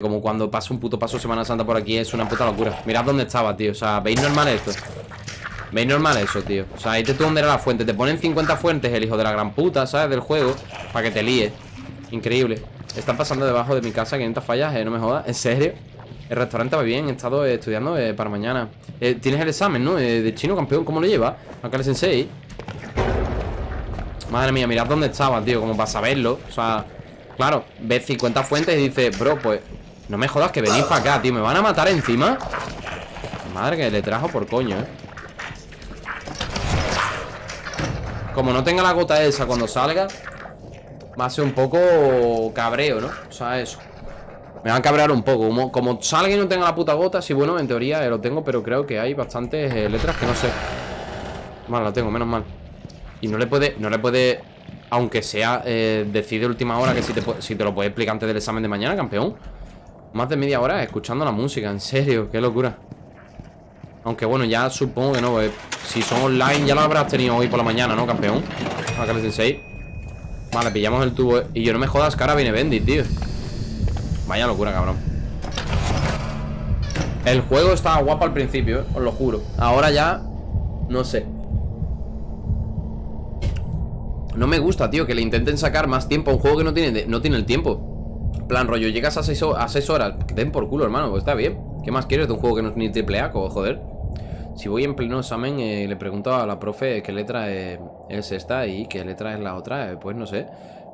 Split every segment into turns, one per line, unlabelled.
Como cuando pasa un puto paso Semana Santa por aquí Es una puta locura Mirad dónde estaba, tío O sea, ¿veis normal esto? ¿Veis normal eso, tío? O sea, ahí te tú dónde era la fuente Te ponen 50 fuentes el hijo de la gran puta, ¿sabes? Del juego Para que te líes Increíble Están pasando debajo de mi casa 500 fallas, eh, no me jodas ¿En serio? El restaurante va bien He estado eh, estudiando eh, para mañana eh, Tienes el examen, ¿no? Eh, de chino campeón ¿Cómo lo lleva? Akane Sensei Madre mía, mirad dónde estaba, tío Como para saberlo O sea Claro, ves 50 fuentes y dices Bro, pues no me jodas que venís para acá, tío. ¿Me van a matar encima? Madre que le trajo por coño, eh. Como no tenga la gota esa cuando salga Va a ser un poco cabreo, ¿no? O sea, eso. Me van a cabrear un poco. Como, como salga y no tenga la puta gota Sí, bueno, en teoría eh, lo tengo Pero creo que hay bastantes eh, letras que no sé. Vale, lo tengo, menos mal. Y no le puede, no le puede Aunque sea, eh, decide última hora Que si te, si te lo puede explicar antes del examen de mañana, campeón más de media hora escuchando la música, en serio, qué locura. Aunque bueno, ya supongo que no eh. Si son online ya lo habrás tenido hoy por la mañana, ¿no, campeón? Akane Sensei Vale, pillamos el tubo Y yo no me jodas ahora viene Bendy, tío. Vaya locura, cabrón. El juego estaba guapo al principio, eh, os lo juro. Ahora ya, no sé. No me gusta, tío, que le intenten sacar más tiempo a un juego que no tiene, no tiene el tiempo plan rollo, llegas a 6 a horas Den por culo, hermano, pues está bien ¿Qué más quieres de un juego que no es ni triple A? Joder Si voy en pleno examen eh, Le pregunto a la profe qué letra es esta Y qué letra es la otra eh, Pues no sé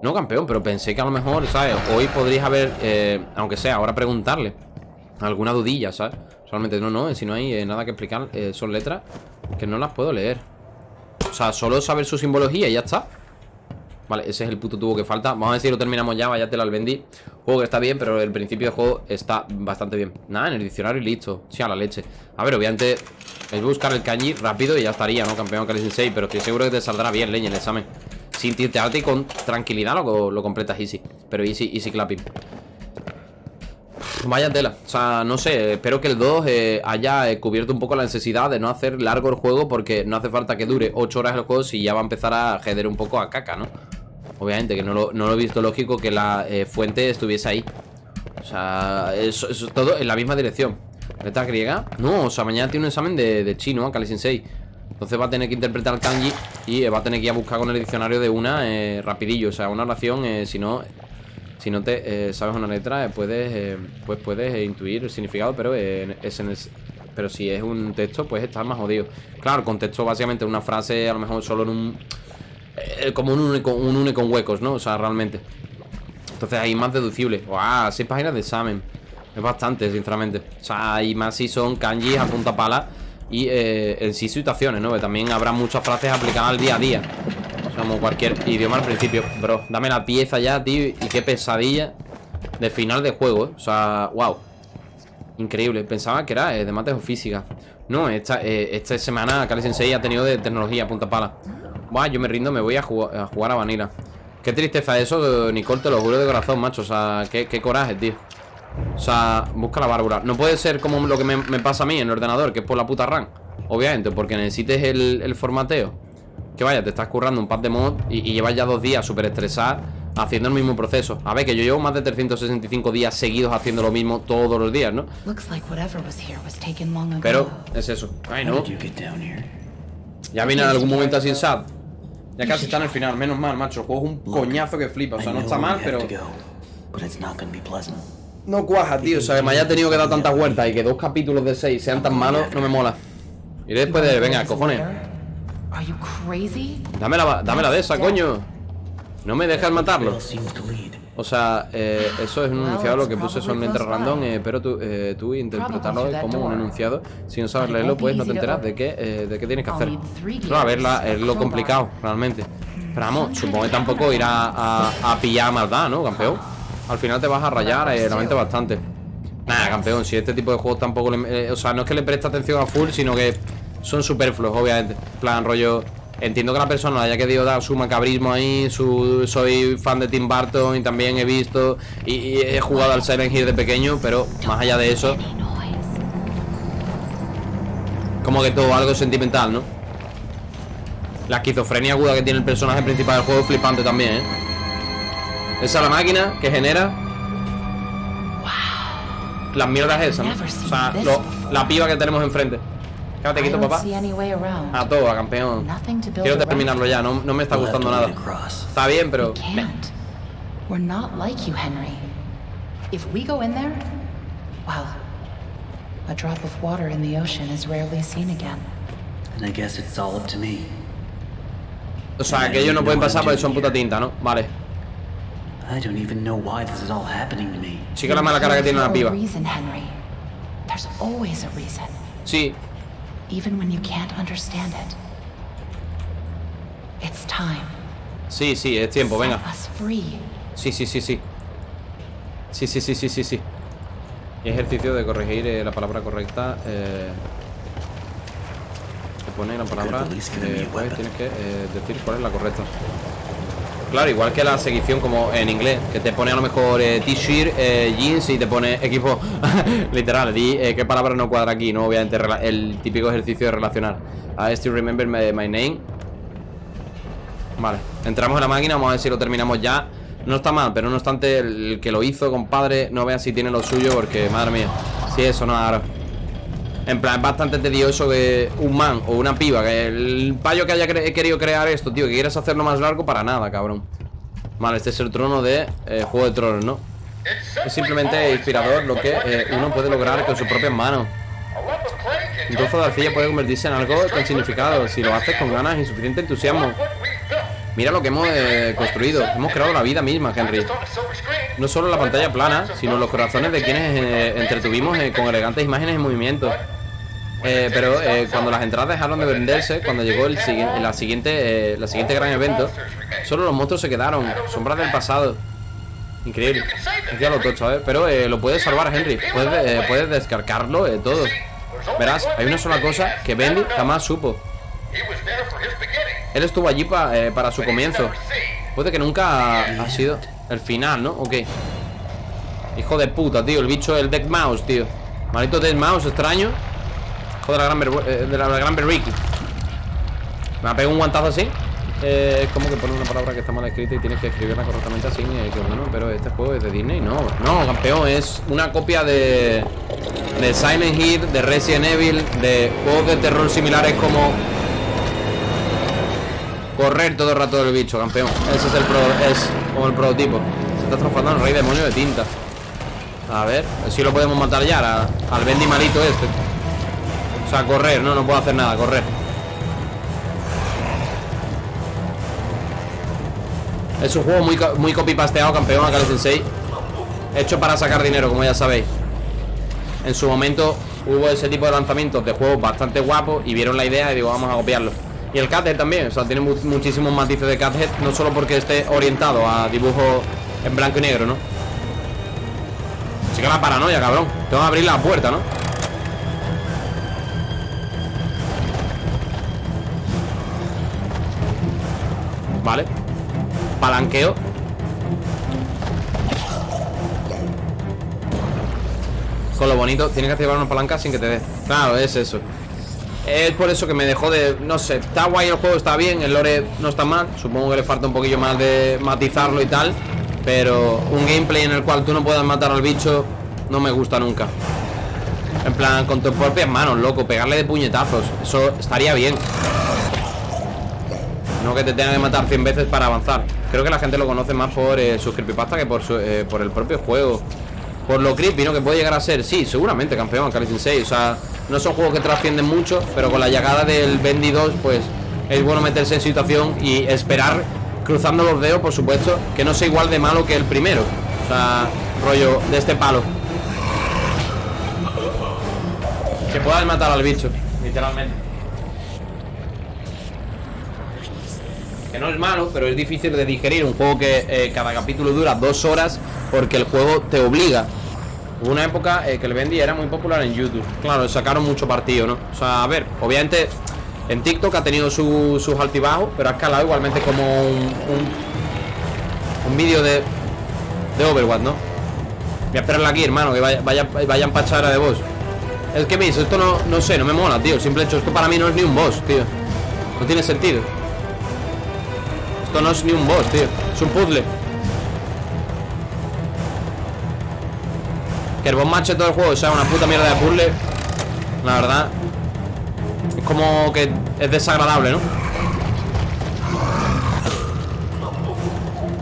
No, campeón, pero pensé que a lo mejor, ¿sabes? Hoy podrías haber, eh, aunque sea, ahora preguntarle Alguna dudilla, ¿sabes? Solamente no, no, si no hay nada que explicar Son letras que no las puedo leer O sea, solo saber su simbología y ya está Vale, ese es el puto tubo que falta. Vamos a ver si lo terminamos ya, váyatelo al vendí Juego que está bien, pero el principio del juego está bastante bien. Nada, en el diccionario y listo. Sí, a la leche. A ver, obviamente Es buscar el kanji rápido y ya estaría, ¿no? Campeón Kali Sensei Pero estoy seguro que te saldrá bien, leña, el examen. Sin tirtearte y con tranquilidad lo, lo completas easy. Pero easy, easy clapping. Vaya tela, o sea, no sé Espero que el 2 eh, haya eh, cubierto un poco la necesidad de no hacer largo el juego Porque no hace falta que dure 8 horas el juego Si ya va a empezar a jeder un poco a caca, ¿no? Obviamente, que no lo, he visto lógico que la eh, fuente estuviese ahí. O sea, eso, es todo en la misma dirección. ¿Letra griega? No, o sea, mañana tiene un examen de, chino, Kali Sensei. Entonces va a tener que interpretar kanji Y va a tener que ir a buscar con el diccionario de una rapidillo. O sea, una oración, si no si no te eh, sabes una letra, eh, puedes, eh, pues puedes intuir el significado, pero es en el, pero si es un texto, pues estás más jodido. Claro, el contexto básicamente una frase, a lo mejor solo en un... como un une, con, un une con huecos, ¿no? O sea, realmente. Entonces ahí más deducible. ¡Wow! Seis páginas de examen. Es bastante, sinceramente. O sea, y más si son kanjis a punta pala y en sí situaciones, ¿no? También habrá muchas frases aplicadas al día a día. Como cualquier idioma al principio Bro, dame la pieza ya, tío Y qué pesadilla de final de juego, ¿eh? O sea, wow Increíble, pensaba que era eh, de mates o física No, esta, eh, esta semana Kali Sensei ha tenido de tecnología, punta pala Buah, yo me rindo, me voy a, jugar a, jugar a Vanilla Qué tristeza eso, Nicole, te lo juro de corazón, macho O sea, qué, coraje, tío O sea, busca la bárbara No puede ser como lo que me, pasa a mí en el ordenador Que es por la puta RAM Obviamente, porque necesites el, el formateo que vaya, te estás currando un par de mod y, llevas ya dos días súper estresado haciendo el mismo proceso. A ver, que yo llevo más de 365 días seguidos haciendo lo mismo todos los días, ¿no? Pero es eso. Ay, no. Ya viene en algún momento así en SAT. Ya casi está en el final, menos mal, macho. El juego es un coñazo que flipa. O sea, no está mal, pero. No cuaja, tío. O sea, que me haya tenido que dar tantas vueltas y que dos capítulos de seis sean tan malos, no me mola. Y después de. Venga, cojones. Dame la, dame la de esa, coño. No me dejas matarlo. O sea, eh, eso es un enunciado lo que puse solamente random, eh, pero tú, eh, tú interpretarlo como un enunciado. Si no sabes leerlo, pues no te enteras de qué, eh, de qué tienes que hacer. A ver, es lo complicado, realmente. Pero vamos, supongo que tampoco irá a, a, pillar maldad, ¿no, campeón? Al final te vas a rayar realmente bastante. Nada, campeón, si este tipo de juegos tampoco le... o sea, no es que le preste atención a full, sino que son superfluos, obviamente. plan, rollo. Entiendo que la persona haya querido dar su macabrismo ahí. Su, soy fan de Tim Burton y también he visto y, he jugado al Silent Hill de pequeño, pero más allá de eso. Como que todo algo sentimental, ¿no? La esquizofrenia aguda que tiene el personaje principal del juego es flipante también, ¿eh? Esa es la máquina que genera las mierdas esas, ¿no? O sea, la piba que tenemos enfrente. Quieto, papá.
see any way around.
A todo, a campeón.
Nothing to build
Quiero
around.
terminarlo ya, no, no me está gustando nada. Está bien, pero...
We can't. We're not like you, Henry. If we go in there, well, a drop of water in the ocean is rarely seen again.
And I guess it's all up to me.
O sea, que ellos no pueden pasar porque son puta tinta, ¿no? Vale.
I don't even know why this is all happening to me.
Sí que la mala cara que tiene la
For a
piba.
reason, Henry. There's always a reason,
Sí,
even when you can't understand it. It's time.
sí, sí, es tiempo, venga. Sí, sí, sí, sí. Sí, sí, sí, sí, sí, sí. Y ejercicio de corregir eh, la palabra correcta. Eh, te pone la palabra. eh, pues tienes que eh, decir cuál es la correcta. Claro, igual que la seguición como en inglés, que te pone a lo mejor eh, t-shirt, eh, jeans y te pone equipo literal. Eh, qué palabra no cuadra aquí, ¿no? Obviamente el típico ejercicio de relacionar. I still remember my, my name. Vale, entramos en la máquina, vamos a ver si lo terminamos ya No está mal, pero no obstante El que lo hizo, compadre, no vea si tiene lo suyo Porque, madre mía, si eso no ahora En plan, es bastante tedioso que un man o una piba Que el payo que haya querido crear esto, tío Que quieras hacerlo más largo para nada, cabrón Vale, este es el trono de eh, Juego de Tronos, ¿no? Es simplemente inspirador lo que eh, uno puede lograr con sus propias manos un trozo de arcilla puede convertirse en algo con significado si lo haces con ganas y suficiente entusiasmo. Mira lo que hemos eh, construido. Hemos creado la vida misma, Henry. No solo la pantalla plana, sino los corazones de quienes entretuvimos con elegantes imágenes y movimientos. Eh, pero eh, cuando las entradas dejaron de venderse, cuando llegó el sigui- la siguiente, eh, la siguiente gran evento, solo los monstruos se quedaron, sombras del pasado. Increíble. Ya lo tocho, ¿eh? Pero eh, lo puedes salvar, Henry. Puedes, eh, puedes descargarlo eh, todo. Verás, hay una sola cosa que Bendy jamás supo. Él estuvo allí pa- eh, para su comienzo. Puede que nunca ha, ha sido el final, ¿no? Ok. Hijo de puta, tío. El bicho, el Dead Mouse, tío. Maldito Dead Mouse, extraño. Hijo de la gran, eh. Me ha pegado un guantazo así. Eh, es como que pone una palabra que está mal escrita y tienes que escribirla correctamente así. eh, que pero este juego es de Disney. No, no, campeón. Es una copia de, de Silent Hill, de Resident Evil, de juegos de terror similares como correr todo el rato del bicho, campeón. Ese es el pro, es como el prototipo. Se está transformando en rey demonio de tinta. A ver, si lo podemos matar ya a- al Bendy malito este. O sea, correr, no, no puedo hacer nada, correr. Es un juego muy, muy copy-pasteado, campeón, Akane Sensei. Hecho para sacar dinero, como ya sabéis. En su momento hubo ese tipo de lanzamientos de juegos bastante guapos y vieron la idea y digo, vamos a copiarlo. Y el Cuphead también, o sea, tiene mu- muchísimos matices de Cuphead, no solo porque esté orientado a dibujo en blanco y negro, ¿no? Así que la paranoia, cabrón. Tengo que abrir la puerta, ¿no? Vale. Palanqueo. Con lo bonito, tienes que activar una palanca sin que te dé. Claro, es eso. Es por eso que me dejó de. No sé, está guay el juego, está bien, el lore no está mal. Supongo que le falta un poquillo más de matizarlo y tal. Pero un gameplay en el cual tú no puedas matar al bicho no me gusta nunca. En plan, con tus propias manos, loco, pegarle de puñetazos. Eso estaría bien. No que te tenga que matar 100 veces para avanzar. Creo que la gente lo conoce más por eh, sus creepypasta que por, su- eh, por el propio juego. Por lo creepy, ¿no? Que puede llegar a ser. Sí, seguramente, campeón, Kali Sensei. O sea, no son juegos que trascienden mucho, pero con la llegada del Bendy 2, pues es bueno meterse en situación y esperar, cruzando los dedos, por supuesto, que no sea igual de malo que el primero. O sea, rollo de este palo. Que puedas matar al bicho, literalmente. Que no es malo, pero es difícil de digerir. Un juego que eh, cada capítulo dura dos horas porque el juego te obliga. Hubo una época eh, que el Bendy era muy popular en YouTube. Claro, sacaron mucho partido, ¿no? O sea, a ver, obviamente en TikTok ha tenido su- sus altibajos, pero ha escalado igualmente como un, un, vídeo de, de Overwatch, ¿no? Voy a esperarla aquí, hermano, que vaya, vaya, vayan pachara de boss. Es que, mis, esto no, no sé, no me mola, tío. Simple hecho, esto para mí no es ni un boss, tío. No tiene sentido. Esto no es ni un boss, tío. Es un puzzle. Que el boss match de todo el juego sea una puta mierda de puzzle La verdad Es como que es desagradable, ¿no?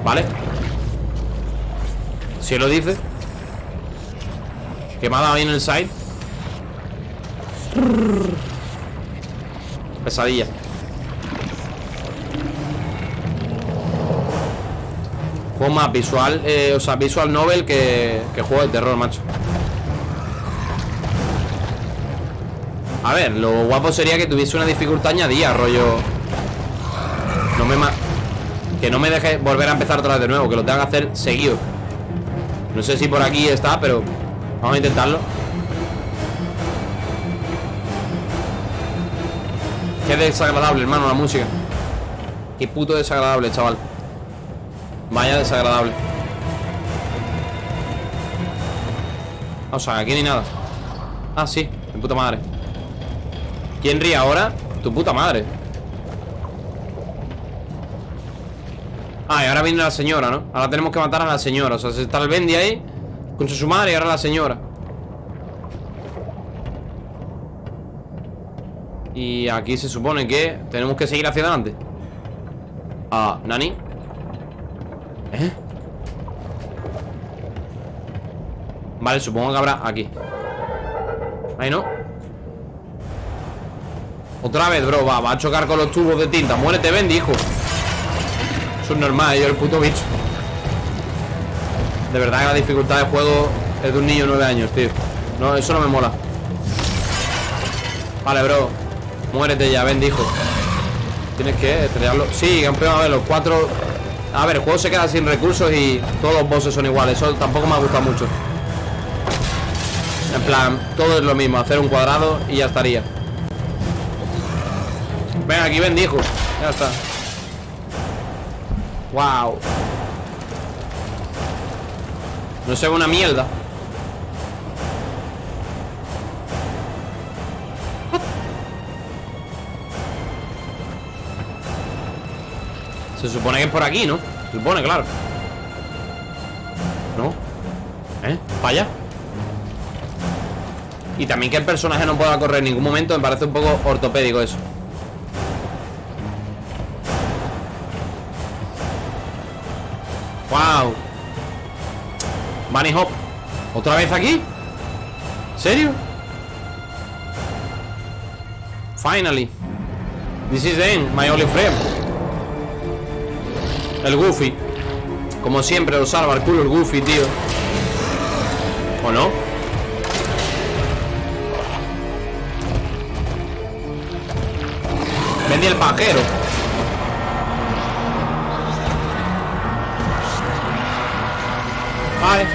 Vale Si lo dice Que me ha dado ahí en el side Pesadilla Más visual eh, O sea, visual novel que, que juego de terror, macho. A ver, lo guapo sería que tuviese una dificultad añadida, rollo. No me... Que no me deje volver a empezar otra vez de nuevo Que lo tenga que hacer seguido. No sé si por aquí está, pero Vamos a intentarlo. Qué desagradable, hermano, la música. Qué puto desagradable, chaval Vaya desagradable. O sea, aquí ni nada. Ah, sí, mi puta madre. ¿Quién ríe ahora? Tu puta madre. Ah, y ahora viene la señora, ¿no? Ahora tenemos que matar a la señora. O sea, está el Bendy ahí Con su madre y ahora la señora. Y aquí se supone que Tenemos que seguir hacia adelante. Ah, ¿Nani? Vale, supongo que habrá aquí. Ahí no Otra vez, bro, va, va a chocar con los tubos de tinta. Muérete, Bendy, hijo. Eso es normal, yo el puto bicho. De verdad que la dificultad de juego Es de un niño de 9 años, tío. No, eso no me mola. Vale, bro. Muérete ya, Bendy, hijo. Tienes que estrellarlo Sí, campeón, a ver, los cuatro A ver, el juego se queda sin recursos y Todos los bosses son iguales. Eso tampoco me ha gustado mucho En plan, todo es lo mismo Hacer un cuadrado y ya estaría Venga, aquí bendijo Ya está Wow No se ve una mierda Se supone que es por aquí, ¿no? Se supone, claro ¿No? ¿Eh? ¿Vaya? Y también que el personaje no pueda correr en ningún momento Me parece un poco ortopédico eso Wow Bunny Hop ¿Otra vez aquí? ¿Serio? Finally This is the end, my only friend El Goofy Como siempre lo salva el culo el Goofy, tío ¿O no? Vendí el pajero Vale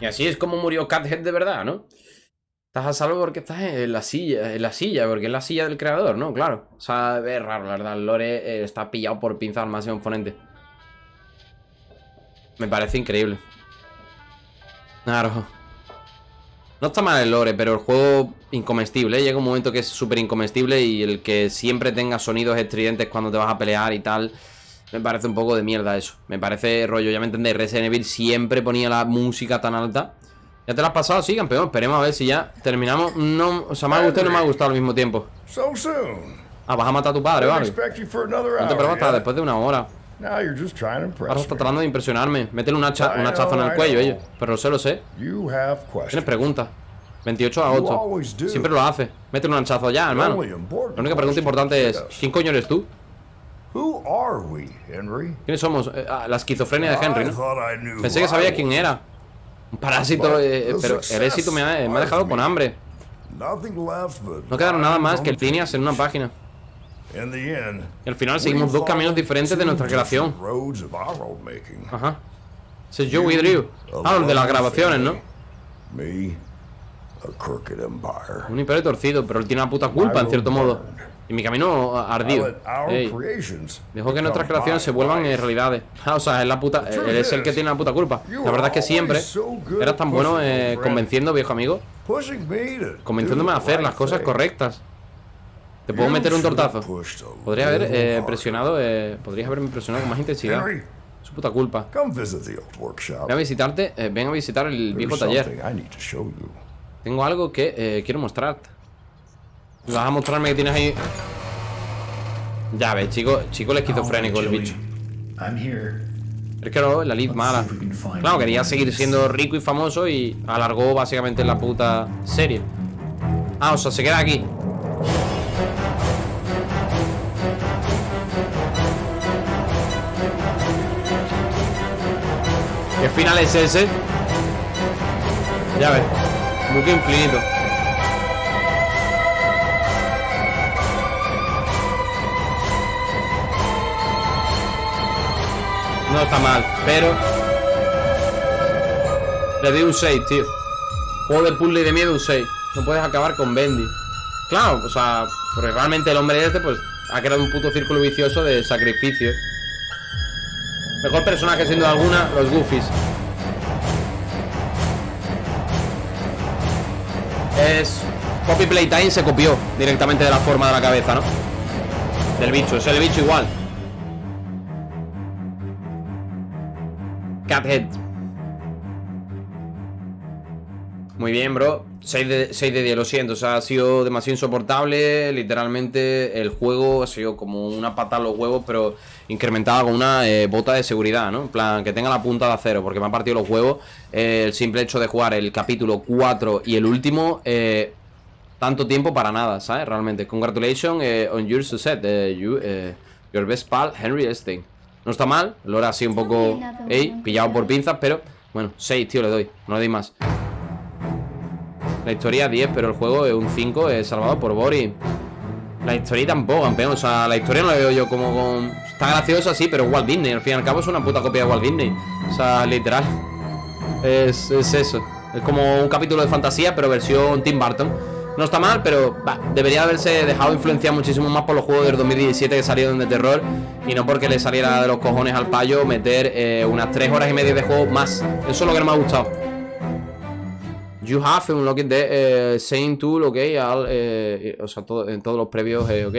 Y así es como murió Cathead de verdad, ¿no? Estás a salvo porque estás en la silla, en la silla, porque es la silla del creador, ¿no? Claro. O sea, es raro, la verdad. Lore eh, está pillado por pinzas al máximo exponente. Me parece increíble. Claro. No está mal el lore, pero el juego incomestible. ¿eh? Llega un momento que es súper incomestible y el que siempre tenga sonidos estridentes cuando te vas a pelear y tal... Me parece un poco de mierda eso. Me parece rollo, ya me entendéis. Resident Evil siempre ponía la música tan alta. ¿Ya te la has pasado? Sí, campeón. Esperemos a ver si ya terminamos. No, o sea, me ha gustado y no me ha gustado al mismo tiempo. Ah, vas a matar a tu padre, vale. No te preocupes hasta después de una hora. Ahora está tratando de impresionarme. Métele un, hacha, un hachazo en el cuello, ellos. Pero lo sé, lo sé. Tienes preguntas. 28 a 8. Siempre lo hace. Métele un hachazo ya, hermano. La única pregunta importante es: ¿quién coño eres tú? ¿Quiénes somos? Eh, ah, la esquizofrenia de Henry, ¿no? Pensé que sabía quién era. Un parásito, eh, pero el éxito me ha, me ha dejado con hambre. No quedaron nada más que líneas en una página. Y al final seguimos dos caminos diferentes de nuestra creación. Ajá. Ese es Joey Drew. Ah, los de las grabaciones, ¿no? Un imperio torcido, pero él tiene una puta culpa, en cierto modo. Y mi camino ardido. Ey. Dejo que nuestras creaciones se vuelvan en realidades. Ah, o sea, es la puta. Él es el que tiene la puta culpa. La verdad es que siempre eras tan bueno eh, convenciendo, viejo amigo. Convenciéndome a hacer las cosas correctas. Te puedo meter un tortazo. Podría haber eh, presionado, eh, podrías haberme presionado con más intensidad. Su puta culpa. Ven a visitarte, eh, ven a visitar el viejo taller. Tengo algo que eh, quiero mostrarte. ¿Me ¿Vas a mostrarme que tienes ahí? Ya ves, chico, chico el esquizofrénico el bicho. Es que no, la lead mala. Claro, quería seguir siendo rico y famoso y alargó básicamente la puta serie. Ah, o sea, se queda aquí. Final es ese? Ya ves. Buque infinito. No está mal, pero... Le doy un 6, tío. Juego de puzzle y de miedo un 6. No puedes acabar con Bendy. Claro, o sea, porque realmente el hombre este, pues, ha creado un puto círculo vicioso de sacrificio. Mejor personaje, duda alguna, los Goofies. Es... Copy Playtime se copió directamente de la forma de la cabeza, ¿no? Del bicho, es el bicho igual. Cathead. Muy bien, bro. 6 de, 6 de 10, lo siento. O sea, ha sido demasiado insoportable. Literalmente, el juego ha sido como una pata a los huevos, pero incrementada con una eh, bota de seguridad, ¿no? En plan, que tenga la punta de acero, porque me ha partido los huevos. Eh, el simple hecho de jugar el capítulo 4 y el último. Eh, tanto tiempo para nada, ¿sabes? Realmente. Congratulations on your success. you, your best pal, Henry Epstein. No está mal, lo era así un poco. Ey, pillado por pinzas, pero. Bueno, 6, tío, le doy. No le doy más. La historia 10, pero el juego es un 5, es salvado por Boris. La historia tampoco, campeón. O sea, la historia no la veo yo como con. Está graciosa, sí, pero Walt Disney. Al fin y al cabo es una puta copia de Walt Disney. O sea, literal. Es, es eso. Es como un capítulo de fantasía, pero versión Tim Burton. No está mal, pero bah, debería haberse dejado influenciar muchísimo más por los juegos del 2017 que salieron de terror y no porque le saliera de los cojones al payo meter eh, unas 3 horas y media de juego más. Eso es lo que no me ha gustado. You have unlocked the eh, same tool, ok, al, eh, o sea, todo- en todos los previos, eh, ok.